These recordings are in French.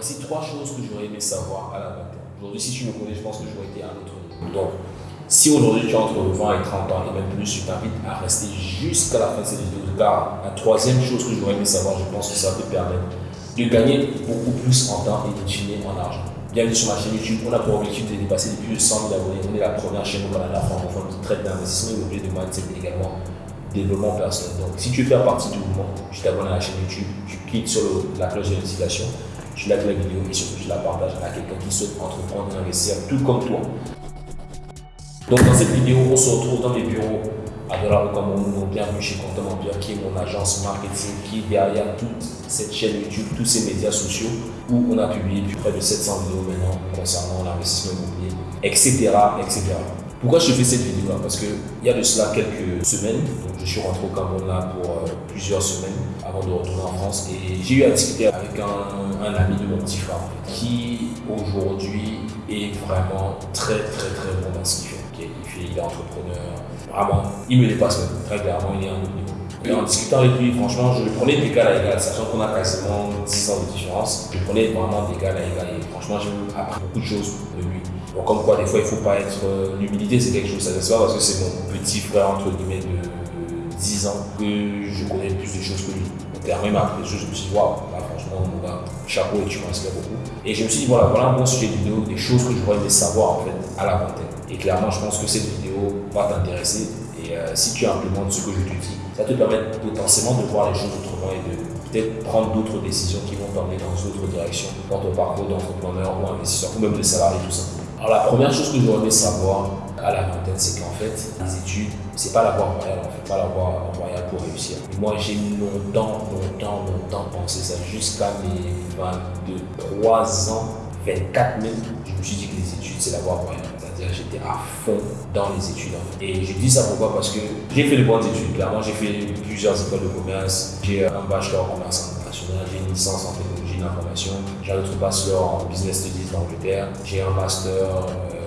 Voici trois choses que j'aurais aimé savoir à la vingtaine. Aujourd'hui, si tu me connais, je pense que j'aurais été à un autre. Donc, si aujourd'hui tu as entre 20 et 30 ans et même plus, je t'invite à rester jusqu'à la fin de cette vidéo. Car la troisième chose que j'aurais aimé savoir, je pense que ça te permettre de gagner beaucoup plus en temps et de en argent. Bienvenue sur ma chaîne YouTube. On a pour objectif de dépasser les plus de 100 000 abonnés. On est la première chaîne au Canada francophone qui traite d'investissement immobilier, de mindset et également développement personnel. Donc, si tu veux faire partie du mouvement, tu t'abonnes à la chaîne YouTube, tu cliques sur la cloche de notification, tu likes la vidéo et surtout tu la partages à quelqu'un qui souhaite entreprendre et investir tout comme toi. Donc, dans cette vidéo, on se retrouve dans les bureaux à Dollar Cameroun. Bienvenue chez Content Empire, qui est mon agence marketing, qui est derrière toute cette chaîne YouTube, tous ces médias sociaux, où on a publié plus près de 700 vidéos maintenant concernant l'investissement immobilier, etc., etc. Pourquoi je fais cette vidéo-là Parce qu'il y a de cela quelques semaines, donc je suis rentré au Cameroun là pour euh, plusieurs semaines avant de retourner en France et j'ai eu à discuter avec un, ami de mon petit frère qui aujourd'hui est vraiment très très très bon dans ce qu'il fait. Il, fait, il est entrepreneur, vraiment, il me dépasse très clairement, il est à un autre niveau. Et en discutant avec lui, franchement, je le prenais d'égal à égal, sachant qu'on a quasiment 10 ans de différence. Je le prenais vraiment d'égal à égal et franchement, j'ai appris beaucoup de choses de lui. Donc, comme quoi, des fois, il ne faut pas être. Euh, L'humilité, c'est quelque chose, ça ne pas parce que c'est mon petit frère, entre guillemets, de, de, 10 ans, que je connais plus de choses que lui. Clairement, il m'a appris des choses, je me suis dit, waouh, là, franchement, mon gars, chapeau et tu m'inspires beaucoup. Et je me suis dit, voilà, voilà un bon sujet vidéo, des choses que j'aurais aimé savoir, en fait, à la vingtaine. Et clairement, je pense que cette va t'intéresser. Et euh, si tu implémentes ce que je te dis, ça te permet potentiellement de voir les choses autrement et de peut-être prendre d'autres décisions qui vont t'emmener dans d'autres directions dans ton parcours d'entrepreneur ou investisseur ou même de salarié tout simplement. Alors la première chose que j'aurais aimé savoir à la vingtaine, c'est qu'en fait, les études, c'est pas la voie royale, en fait, pas la voie royale pour réussir. Moi, j'ai longtemps, longtemps, longtemps pensé ça jusqu'à mes 23 ans, 24 même, je me suis dit que les études, c'est la voie royale j'étais à fond dans les études. Et je dis ça pourquoi? Parce que j'ai fait de bonnes études. Clairement, j'ai fait plusieurs écoles de commerce. J'ai un bachelor en commerce international, j'ai une licence en technologie d'information, j'ai un autre bachelor en business studies d'Angleterre, j'ai un master, euh,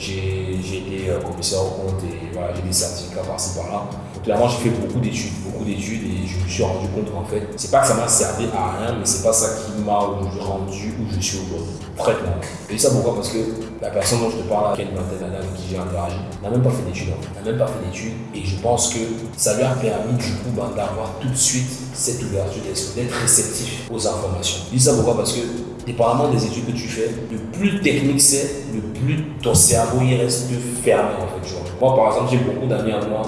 j'ai été euh, commissaire au compte et voilà, j'ai des certificats par-ci par-là. Clairement, j'ai fait beaucoup d'études, beaucoup d'études et je me suis rendu compte qu'en fait, c'est pas que ça m'a servi à rien, mais c'est pas ça qui m'a rendu où je suis aujourd'hui. Clairement. Et ça pourquoi? Parce que la personne dont je te parle, qui a une vingtaine d'années avec qui j'ai interagi, n'a même pas fait d'études. n'a même pas fait d'études et je pense que ça lui a permis du coup ben, d'avoir tout de suite cette ouverture d'être réceptif aux informations. Je dis ça pourquoi? Parce que dépendamment des études que tu fais, le plus technique c'est, le plus ton cerveau il reste fermé en fait. Moi par exemple, j'ai beaucoup d'amis à moi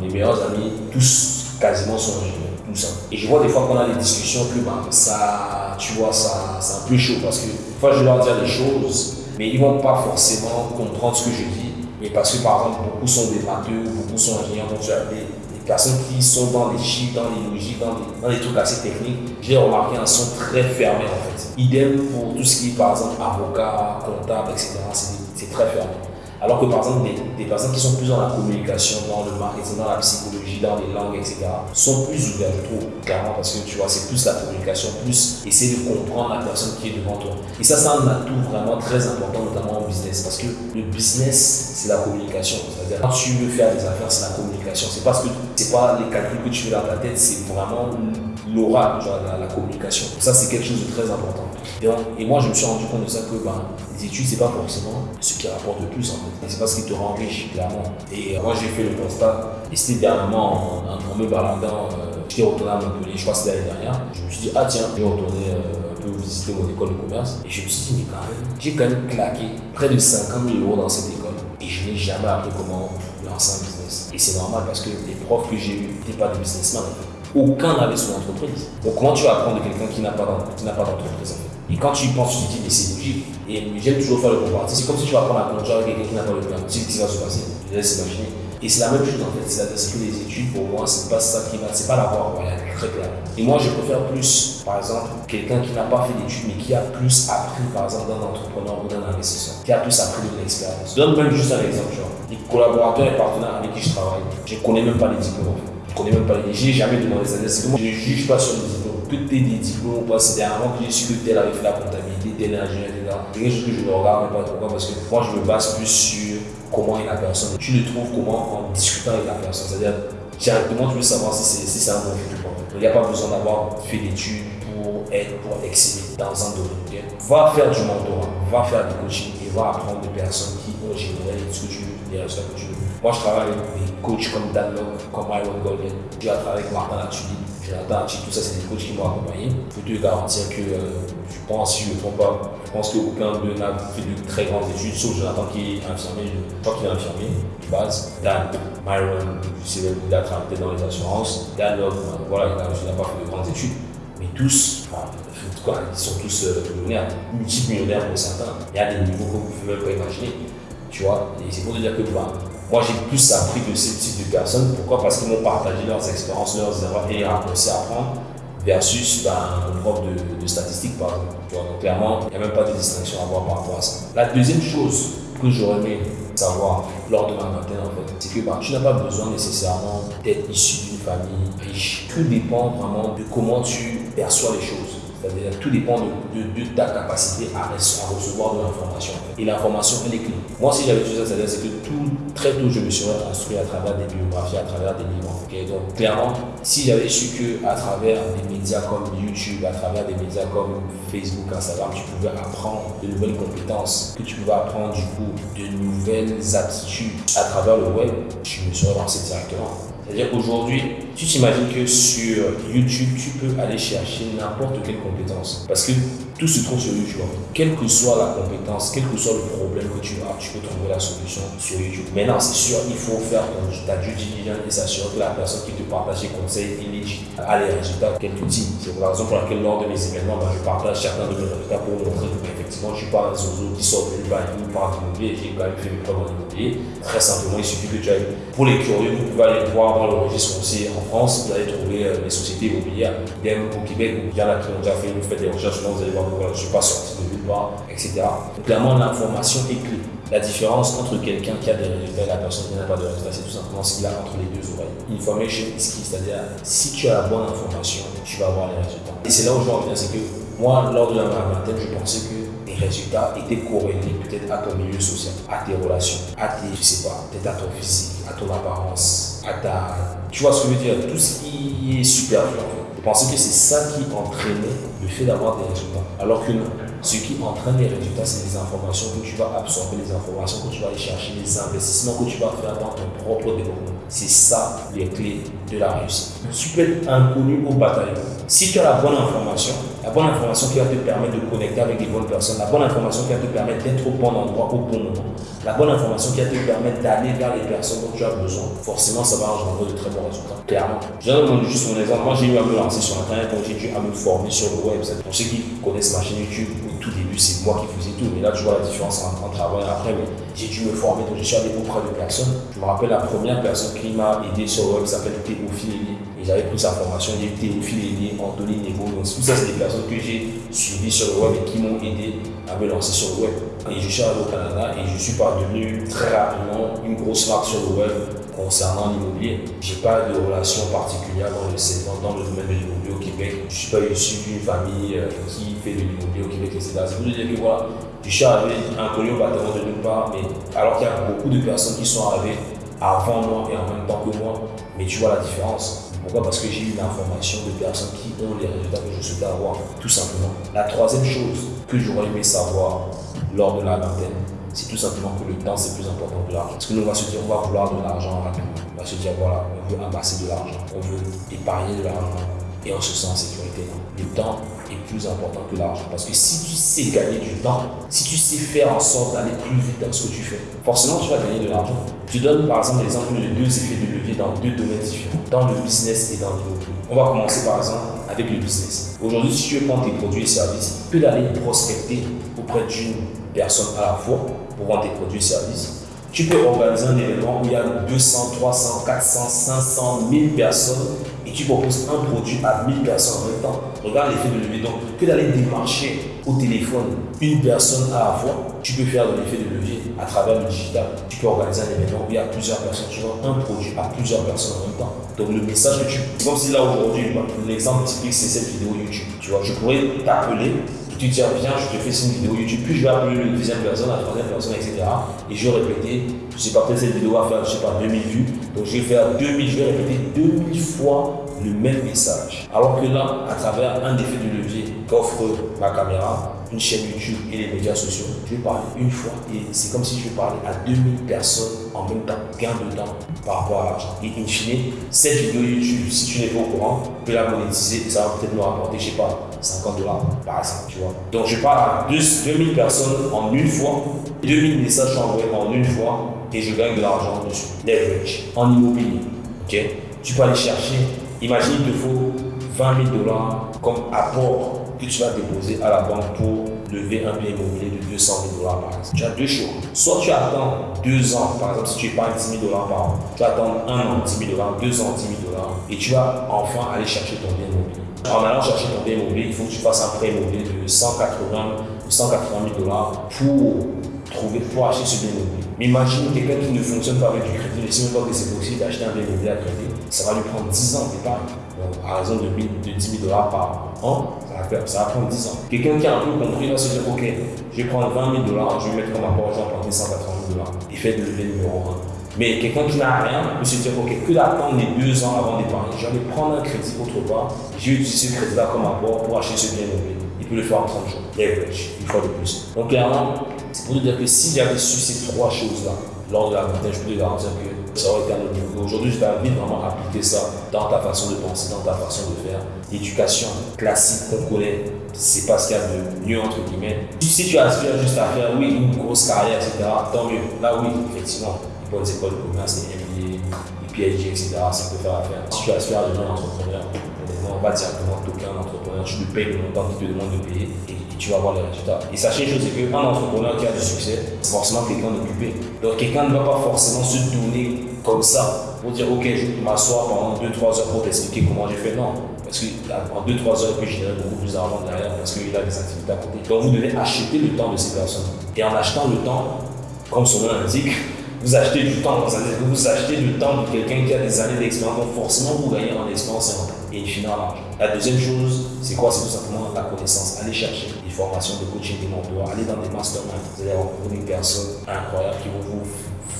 mes meilleurs amis, tous quasiment sont ingénieurs, tout ça. Et je vois des fois qu'on a des discussions que ben, ça, tu vois, ça, c'est un peu chaud parce que des fois je leur dire des choses, mais ils vont pas forcément comprendre ce que je dis. Mais parce que par exemple, beaucoup sont des matheux, beaucoup sont ingénieurs, donc tu as des, personnes qui sont dans les chiffres, dans les logiques, dans les, dans les trucs assez techniques, j'ai remarqué un son très fermé en fait. Idem pour tout ce qui est par exemple avocat, comptable, etc. C'est très fermé. Alors que par exemple, des, personnes qui sont plus dans la communication, dans le marketing, dans la psychologie, dans les langues, etc., sont plus ouvertes, je trouve, clairement, parce que tu vois, c'est plus la communication, plus essayer de comprendre la personne qui est devant toi. Et ça, c'est un atout vraiment très important, notamment en parce que le business, c'est la communication. C'est-à-dire, quand tu veux faire des affaires, c'est la communication. C'est parce que c'est pas les calculs que tu fais dans ta tête, c'est vraiment l'oral, la, communication. Ça, c'est quelque chose de très important. Et, moi, je me suis rendu compte de ça que ben, les études, c'est pas forcément ce qui rapporte le plus en fait. C'est pas ce qui te rend riche, clairement. Et euh, moi, j'ai fait le constat, et c'était dernièrement en, me baladant, euh, j'étais retourné à Montpellier, je crois que c'était l'année dernière. Je me suis dit, ah tiens, je vais retourner euh, visiter mon école de commerce. Et je me suis dit, mais quand même, j'ai quand même claqué près de 50 000 euros dans cette école. Et je n'ai jamais appris comment lancer un business. Et c'est normal parce que les profs que j'ai eus n'étaient pas des businessmen. Aucun n'avait son entreprise. Donc comment tu vas apprendre de quelqu'un qui n'a pas d'entreprise et quand tu penses, tu te dis, mais c'est logique. Et j'aime toujours faire le comparatif. C'est comme si tu vas prendre la conduire avec quelqu'un qui n'a pas le permis. Tu sais ce qui va se passer. Je laisse imaginer. Et c'est la même chose en fait. C'est que les études, pour moi, c'est pas ça qui va. C'est pas la voie royale, très. Et moi, je préfère plus, par exemple, quelqu'un qui n'a pas fait d'études, mais qui a plus appris, par exemple, d'un entrepreneur ou d'un investisseur, qui a plus appris de l'expérience. Je donne même juste un exemple, genre. Les collaborateurs et partenaires avec qui je travaille, je ne connais même pas les diplômes. Je connais même pas les. J'ai jamais demandé ça. Je ne juge pas sur les diplômes que tu aies des diplômes, c'est dernièrement que j'ai su que tel avait fait la comptabilité, tel ingénieur, etc. C'est quelque chose que je ne regarde pas. Pourquoi? Parce que moi, je me base plus sur comment est la personne. Tu le trouves comment en discutant avec la personne. C'est-à-dire, directement, tu veux savoir si c'est un bon ou pas. Il n'y a pas besoin d'avoir fait d'études pour être, pour exceller dans un domaine. Va faire du mentorat, va faire du coaching et va apprendre des personnes qui ont généré ce que tu veux, les résultats que tu veux. Moi, je travaille avec des coachs comme Dan Locke, comme Myron Golden. Je travaille avec Martin Latuli, Jonathan Hachi, tout ça, c'est des coachs qui m'ont accompagné. Je peux te garantir que, euh, je pense, si je ne me trompe pas, je pense qu'aucun d'eux n'a fait de très grandes études, sauf Jonathan qui est infirmier, je crois qu'il est infirmier de base. Dan, Myron, sais, il a travaillé dans les assurances. Dan Locke, voilà, il n'a pas fait de grandes études. Mais tous, enfin, quoi, ils sont tous euh, millionnaires, multimillionnaires pour certains. Il y a des niveaux que vous ne pouvez même pas imaginer. Tu vois, et c'est pour te dire que bah, moi, j'ai plus appris de ce type de personnes. Pourquoi? Parce qu'ils m'ont partagé leurs expériences, leurs erreurs et aussi à apprendre versus ben, un prof de, statistiques, par exemple. donc, clairement, il n'y a même pas de distinction à avoir par rapport à ça. La deuxième chose que j'aurais aimé savoir lors de ma vingtaine, en fait, c'est que ben, tu n'as pas besoin nécessairement d'être issu d'une famille riche. Tout dépend vraiment de comment tu perçois les choses. C'est-à-dire tout dépend de, ta capacité à, recevoir de l'information. Et l'information, elle est clé. Moi, si j'avais tout ça, c'est-à-dire que tout, très tôt, je me serais construit à travers des biographies, à travers des livres. Donc, clairement, si j'avais su que à travers des médias comme YouTube, à travers des médias comme Facebook, Instagram, tu pouvais apprendre de nouvelles compétences, que tu pouvais apprendre du coup de nouvelles aptitudes à travers le web, je me serais lancé directement. C'est-à-dire qu'aujourd'hui, tu t'imagines que sur YouTube, tu peux aller chercher n'importe quelle compétence. Parce que tout se trouve sur YouTube. Quelle que soit la compétence, quel que soit le problème que tu as, tu peux trouver la solution sur YouTube. Maintenant, c'est sûr, il faut faire ta due diligence et s'assurer que la personne qui te partage ses conseils est légitime, a les résultats qu'elle te dit. C'est la raison pour laquelle lors de mes événements, ben, je partage certains de mes résultats pour montrer qu'effectivement, je ne suis pas un zozo qui sort de ou par l'immobilier. J'ai quand même fait mes preuves en immobilier. Très simplement, il suffit que tu ailles. Pour les curieux, vous pouvez aller voir dans le registre foncier en France, vous allez trouver euh, les sociétés immobilières. Idem au Québec, il y en a qui ont déjà fait, vous faites des recherches, vous allez voir je ne suis pas sorti de nulle part, etc. Clairement, l'information est clé. La différence entre quelqu'un qui a des résultats et la personne qui n'a pas de résultats, c'est tout simplement ce qu'il a entre les deux oreilles. Information is key, c'est-à-dire si tu as la bonne information, tu vas avoir les résultats. Et c'est là où je reviens, c'est que moi, lors de la vingtaine, je pensais que les résultats étaient corrélés peut-être à ton milieu social, à tes relations, à tes, je sais pas, peut-être à ton physique, à ton apparence, à ta. Tu vois ce que je veux dire? Tout ce qui est superflu en. Je pensais que c'est ça qui entraînait fait d'avoir des résultats. Alors que non. Ce qui entraîne les résultats, c'est les informations que tu vas absorber, les informations que tu vas aller chercher, les investissements que tu vas faire dans ton propre développement. C'est ça les clés de la réussite. Tu peux être inconnu au bataillon. Si tu as la bonne information, la bonne information qui va te permettre de connecter avec les bonnes personnes, la bonne information qui va te permettre d'être au bon endroit au bon moment, la bonne information qui va te permettre d'aller vers les personnes dont tu as besoin, forcément ça va engendrer de très bons résultats. Clairement. Je donne juste mon exemple. Moi j'ai eu à me lancer sur Internet, donc j'ai dû à me former sur le web. Pour ceux qui connaissent ma chaîne YouTube, au tout début c'est moi qui faisais tout, mais là tu vois la différence entre, travail et après. Mais j'ai dû me former, donc je suis allé auprès de personnes. Je me rappelle la première personne qui m'a aidé sur le web s'appelle Théophile Et j'avais pris sa formation, a eu Théophile Elie, Anthony. Donc tout ça c'est des personnes que j'ai suivies sur le web et qui m'ont aidé à me lancer sur le web. Et je suis arrivé au Canada et je suis parvenu très rapidement une grosse marque sur le web concernant l'immobilier. Je n'ai pas de relation particulière dans le, dans le domaine de l'immobilier au Québec. Je ne suis pas issu d'une famille euh, qui fait de l'immobilier au Québec, etc. C'est pour dire que voilà, je suis arrivé inconnu au bâtiment de nulle part, mais alors qu'il y a beaucoup de personnes qui sont arrivées avant moi et en même temps que moi, mais tu vois la différence. Pourquoi Parce que j'ai eu l'information de personnes qui ont les résultats que je souhaitais avoir, tout simplement. La troisième chose que j'aurais aimé savoir lors de la vingtaine, c'est tout simplement que le temps c'est plus important que l'argent. Parce que nous va se dire on va vouloir de l'argent rapidement. On va se dire voilà, on veut amasser de l'argent, on veut épargner de l'argent et on se sent en sécurité. Le temps est plus important que l'argent. Parce que si tu sais gagner du temps, si tu sais faire en sorte d'aller plus vite dans ce que tu fais, forcément tu vas gagner de l'argent. Je donne par exemple l'exemple de deux effets de levier dans deux domaines différents, dans le business et dans l'immobilier. On va commencer par exemple avec le business. Aujourd'hui, si tu veux prendre tes produits et services, tu peux aller prospecter auprès d'une personne à la fois pour vendre tes produits et services. Tu peux organiser un événement où il y a 200, 300, 400, 500, 1000 personnes et tu proposes un produit à 1000 personnes en même temps. Regarde l'effet de levier. Donc, que d'aller démarcher au téléphone une personne à la fois, tu peux faire de l'effet de levier à travers le digital. Tu peux organiser un événement où il y a plusieurs personnes, tu vends un produit à plusieurs personnes en même temps. Donc, le message que tu. Comme si là aujourd'hui, l'exemple typique, c'est cette vidéo YouTube. Tu vois, je pourrais t'appeler tu dis, viens, je te fais une vidéo YouTube, puis je vais appeler la deuxième personne, la troisième personne, etc. Et je vais répéter, je sais pas, peut-être cette vidéo va faire, je sais pas, 2000 vues. Donc je vais faire 2000, je vais répéter 2000 fois le même message. Alors que là, à travers un effet de levier qu'offre ma caméra, une chaîne YouTube et les médias sociaux, je vais parler une fois et c'est comme si je parlais à 2000 personnes en même temps, gain de temps par rapport à l'argent. Et in fine, cette vidéo YouTube, si tu n'es pas au courant, tu peux la monétiser ça va peut-être nous rapporter, je sais pas, 50 dollars par exemple, tu vois. Donc je parle à 2000 personnes en une fois, 2000 messages envoyés en une fois et je gagne de l'argent dessus. Leverage, en immobilier. ok? Tu peux aller chercher, imagine il te faut 20 000 dollars comme apport que tu vas déposer à la banque pour un bien immobilier de 200 000 dollars par exemple. Tu as deux choix. Soit tu attends deux ans, par exemple, si tu épargnes 10 000 dollars par an, tu vas attendre un an 10 000 dollars, deux ans 10 000 dollars, et tu vas enfin aller chercher ton bien immobilier. En allant chercher ton bien immobilier, il faut que tu fasses un prêt immobilier de 180 180 000 dollars pour trouver, pour acheter ce bien immobilier. Mais imagine quelqu'un qui ne fonctionne pas avec du crédit, ne sait même pas que c'est possible d'acheter un bien immobilier à crédit, ça va lui prendre 10 ans d'épargne. À raison de, 10 000 dollars par an, ça va, faire, ça va prendre 10 ans. Quelqu'un qui a un peu compris va se dire Ok, je vais prendre 20 000 dollars, je vais mettre comme apport, je vais emprunter 180 000 dollars. Il fait de lever numéro 1. Mais quelqu'un qui n'a rien peut se dire, ok, que d'attendre les deux ans avant d'épargner. Je vais prendre un crédit autre part, je vais utiliser ce crédit-là comme apport pour acheter ce bien immobilier. Il peut le faire en 30 jours. Leverage, une fois de plus. Donc clairement, c'est pour te dire que si j'avais su ces trois choses-là lors de la vingtaine, je peux te garantir que ça aurait été un autre niveau. Aujourd'hui, je t'invite vraiment à appliquer ça dans ta façon de penser, dans ta façon de faire. L'éducation classique qu'on connaît, c'est pas ce qu'il y a de mieux entre guillemets. Si tu aspires juste à faire, oui, une grosse carrière, etc., tant mieux. Là, oui, effectivement, bonnes écoles de commerce, les MBA, les PhD, etc., ça peut faire affaire. Si tu aspires à devenir entrepreneur, honnêtement, pas directement toquer un entrepreneur, tu lui payes le montant qu'il te demande de payer et, tu vas voir les résultats. Et sachez une chose, c'est qu'un entrepreneur qui a du succès, c'est forcément quelqu'un d'occupé. Donc quelqu'un ne va pas forcément se donner comme ça pour dire ok, je vais m'asseoir pendant 2-3 heures pour t'expliquer comment j'ai fait. Non. Parce qu'en 2-3 heures, il peut générer beaucoup plus d'argent derrière parce qu'il a des activités à côté. Donc vous devez acheter le temps de ces personnes. Et en achetant le temps, comme son nom l'indique, vous achetez du temps, vous achetez du temps de quelqu'un qui a des années d'expérience, donc forcément vous gagnez en expérience et en temps, et in l'argent. La deuxième chose, c'est quoi? C'est tout simplement la connaissance. Allez chercher des formations de coaching, des mentors, allez dans des masterminds, vous allez rencontrer des personnes incroyables qui vont vous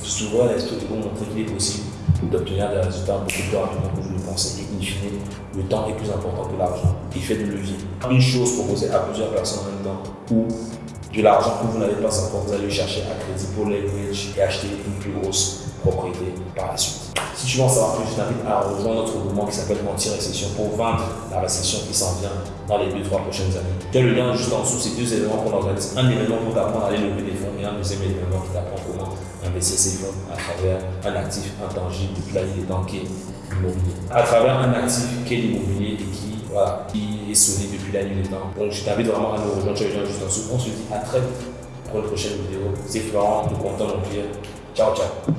s'ouvrir l'esprit et vous montrer qu'il est possible d'obtenir des résultats beaucoup plus rapidement que vous le pensez. Et in fine, le temps est plus important que l'argent. Il fait de levier. Une chose proposée à plusieurs personnes en même temps, ou de l'argent que vous n'avez pas encore, vous allez chercher à crédit pour leverage et acheter une plus grosse propriété par la suite. Si tu veux en savoir plus, je t'invite à rejoindre notre mouvement qui s'appelle Anti-Récession pour vaincre la récession qui s'en vient dans les 2-3 prochaines années. Tu as le lien juste en dessous, c'est deux événements qu'on organise. Un événement pour t'apprendre à aller lever des fonds et un deuxième événement qui t'apprend comment investir ses fonds à travers un actif intangible qui est l'immobilier. À travers un actif qui est l'immobilier et qui voilà, qui est solide depuis la nuit des temps. Donc je t'invite vraiment à nous rejoindre, tu as juste en dessous. On se dit à très vite pour une prochaine vidéo. C'est Florent, nous comptons mon Ciao, ciao.